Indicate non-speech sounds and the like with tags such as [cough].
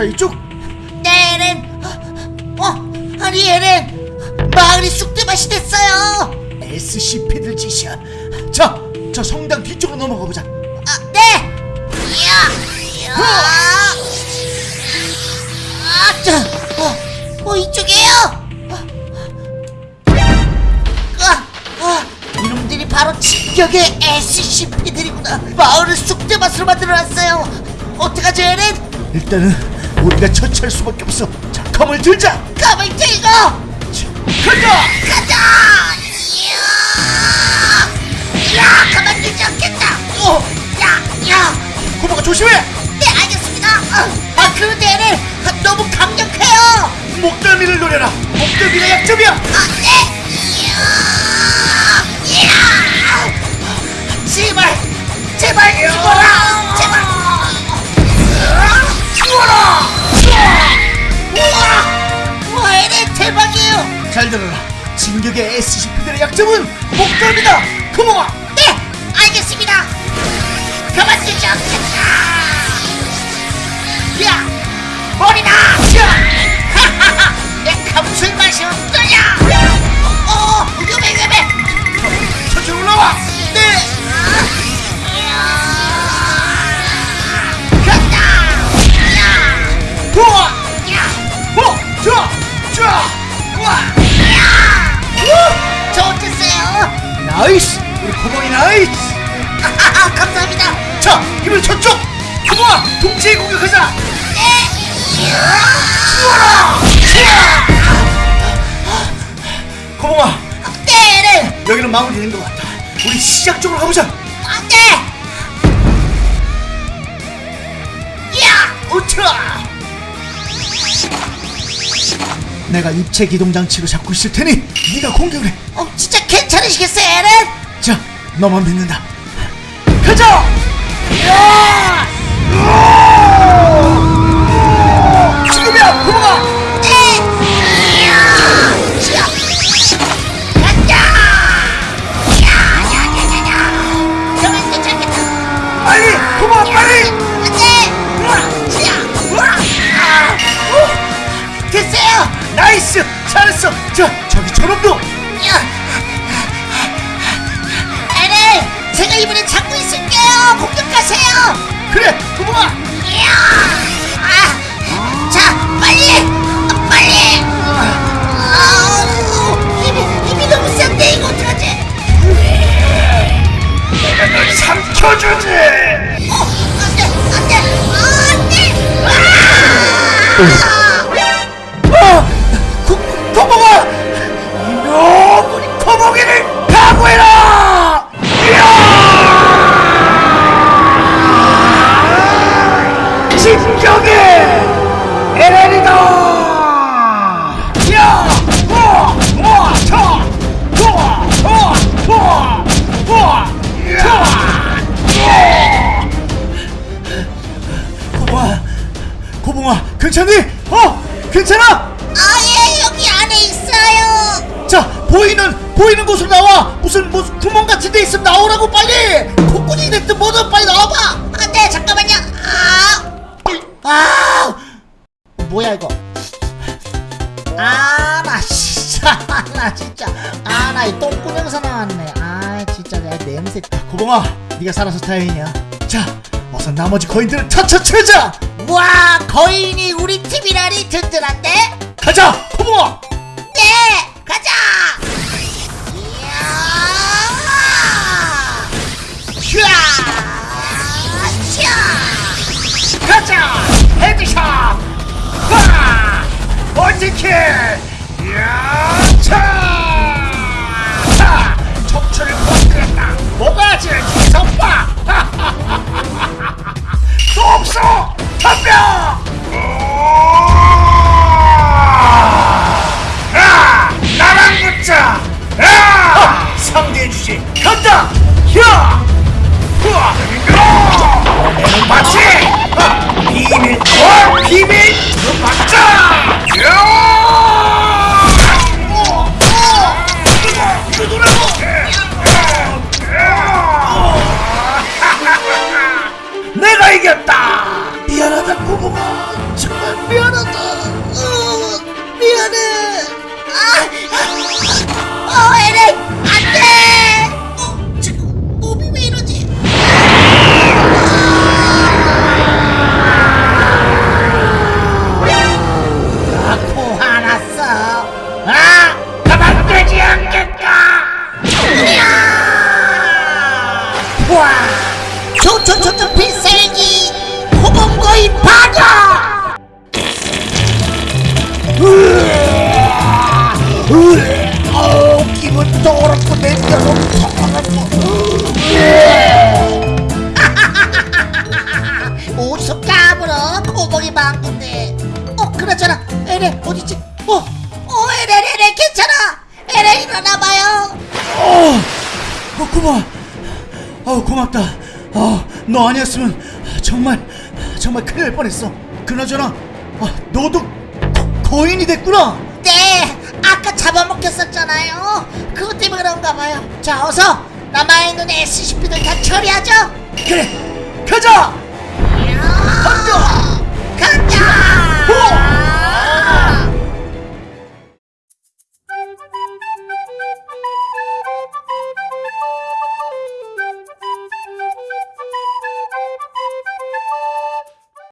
자 이쪽. 네 에렌. 어 아니 에렌. 마을이 쑥대밭이 됐어요. SCP들 짓이야. 자저 성당 뒤쪽으로 넘어가 보자. 아네. 이야. 아자 어! 어, 어 이쪽이에요. 어, 어, 바로 진격의 SCP들이구나. 마을을 쑥대밭으로 만들어놨어요. 어떡하지 에렌? 일단은 우리가 처치할 수밖에 없어. 자 검을 들자. 검을 들고! 자, 가자! 가자! 이야! 야 가만 두지 않겠다! 어. 야야! 고모가 조심해! 네 알겠습니다. 어. 아 그대를 아, 너무 강력해요! 목덜미를 노려라. 목덜미가 약점이야. 어, 네! 안돼 이야! 제발! 제발! 공격의 SCP들의 약점은 목감이다! 그모아 나이스 우리 고봉이 나이스 아하하 감사합니다. 자 이번엔 저쪽. 고봉아 동체에 공격하자. 죽어라. 고봉아 때를 여기는 마무리 되는 것 같다 우리 시작 적으로 가보자. 안돼. 내가 입체 기동 장치로 잡고 있을 테니 네가 공격을 해. 어, 진짜 괜찮으시겠어요, 에렌? 자, 너만 믿는다. 가자! 야! 으아! 지금이야, Nice! 잘했어! 자 저기 저놈도! 얘네 제가 이번에 잡고 있을게요. 공격하세요. 그래 고봉아 아, 자 빨리! 어, 빨리! 아우, 힘이, 힘이 너무 센데 이거 어제 내가 널 삼켜주지! 어 안돼 안돼 안돼! 아! 뽕아 괜찮니? 어? 괜찮아? 아예 여기 안에 있어요. 자 보이는 보이는 곳으로 나와. 무슨 무슨 구멍 같은 데 있으면 나오라고 빨리! 콧구멍이 됐든 뭐든 빨리 나와봐! 안돼 잠깐만요. 아아 뭐야 이거? 아나 진짜 나 진짜. 아나 이 똥꾸명사 나왔네. 아 진짜 내 냄새. 고봉아 네가 살아서 다행이야. 자 어서 나머지 거인들을 차차 채자! 와 거인이 우리 팀이라니 든든한데? 가자 고봉아! 네 가자! 이야! 휴아 가자! Headshot! 와! Multi kill! 같이 간다! 야! 후아! 너는 맞지! 비밀! 어? 비밀! 맞자! 야! 내가 이겼다! 미안하다, 부부가! 정말 미안하다! 어, 미안해! 와 조조조조 필살기 호봉거인 파가 어어 [laughs] 에레 어디지? 어? 어 에레 에레 괜찮아. 에레 일어나봐요. 어, 어 고마워 어 고맙다. 어 너 아니었으면 정말 정말 큰일 날 뻔했어. 그나저나 어, 너도 거, 거인이 됐구나. 네 아까 잡아먹혔었잖아요. 그것 때문에 그런가 봐요. 자 어서 남아있는 SCP들 다 처리하죠. 그래 가자! 간다! 간다! 우와!